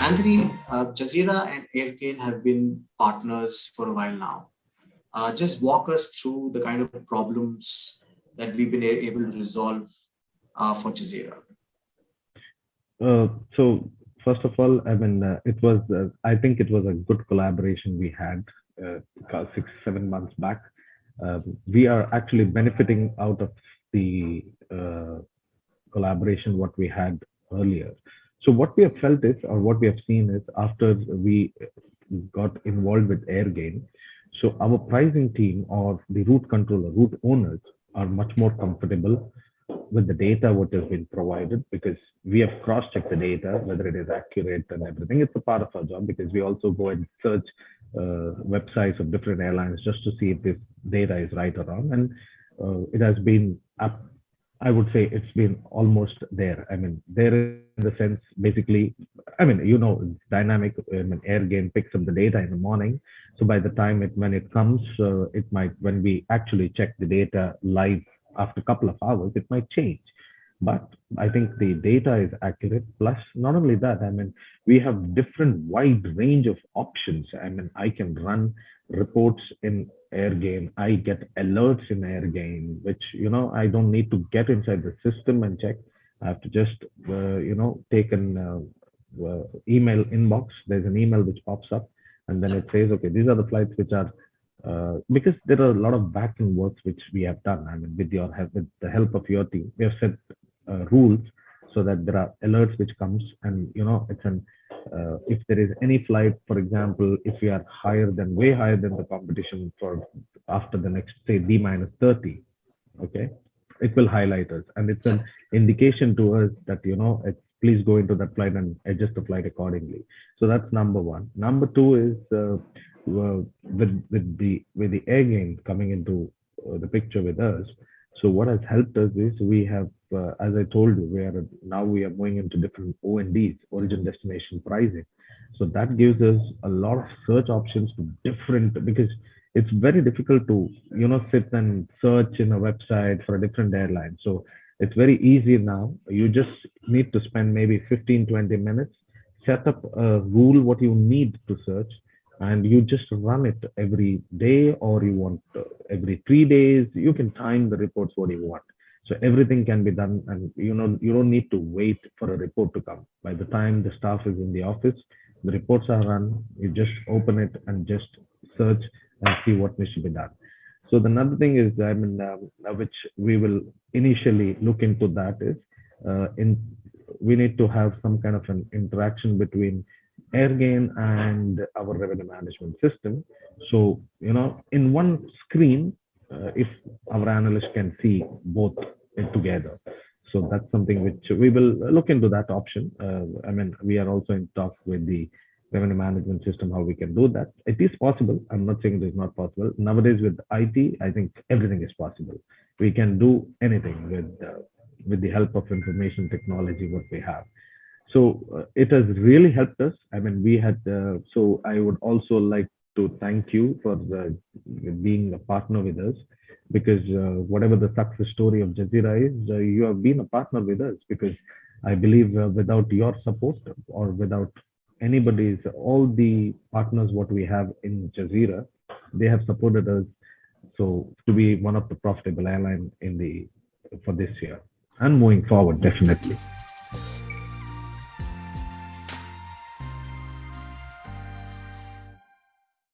Anthony, uh, Jazeera and Airgain have been partners for a while now. Uh, just walk us through the kind of problems that we've been able to resolve uh, for Jazeera. Uh, so first of all, I mean, uh, it was, uh, I think it was a good collaboration we had six, seven months back. we are actually benefiting out of the collaboration what we had earlier. So what we have felt is, or what we have seen is after we got involved with Airgain, so our pricing team or the route controller, route owners are much more comfortable with the data what has been provided because we have cross-checked the data, whether it is accurate and everything. It's a part of our job because we also go and search uh, websites of different airlines just to see if this data is right or wrong. And uh, it has been up I would say it's been almost there. I mean, there in the sense, basically, I mean, you know, dynamic. I mean, Airgain picks up the data in the morning. So by the time it, when it comes, uh, it might, when we actually check the data live after a couple of hours, it might change. But I think the data is accurate. Plus, not only that, I mean, we have different wide range of options. I mean, I can run reports in Airgain. I get alerts in Air Airgain, which, you know, I don't need to get inside the system and check. I have to just, uh, you know, take an uh, uh, email inbox. There's an email which pops up and then it says, okay, these are the flights which are, uh, because there are a lot of back works which we have done. I mean, with your help, with the help of your team, we have set uh, rules so that there are alerts which comes and, you know, it's an uh, if there is any flight, for example, if we are higher than way higher than the competition for after the next say D minus 30, okay, it will highlight us and it's an indication to us that you know it's please go into that flight and adjust the flight accordingly. So that's number one. Number two is uh, with with the with the Airgain coming into uh, the picture with us. So what has helped us is we have uh, as I told you, we are now we are going into different ONDs, origin destination pricing. So that gives us a lot of search options to different because it's very difficult to you know sit and search in a website for a different airline. So it's very easy now. You just need to spend maybe 15, 20 minutes, set up a rule what you need to search, and you just run it every day or you want uh, every three days. You can time the reports what you want. So everything can be done and you know, you don't need to wait for a report to come. By the time the staff is in the office, the reports are run, you just open it and just search and see what needs to be done. So the another thing is, I mean, um, uh, which we will initially look into that is, uh, in we need to have some kind of an interaction between Airgain and our revenue management system. So, you know, in one screen, if our analyst can see both together. So that's something which we will look into that option. Uh, I mean, we are also in talks with the revenue management system, how we can do that. It is possible. I'm not saying it is not possible. Nowadays with IT, I think everything is possible. We can do anything with, uh, with the help of information technology, what we have. So uh, it has really helped us. I mean, we had, uh, so I would also like to thank you for the, being a partner with us because uh, whatever the success story of Jazeera is, uh, you have been a partner with us because I believe uh, without your support or without anybody's, all the partners what we have in Jazeera, they have supported us so to be one of the profitable airline in the for this year and moving forward definitely.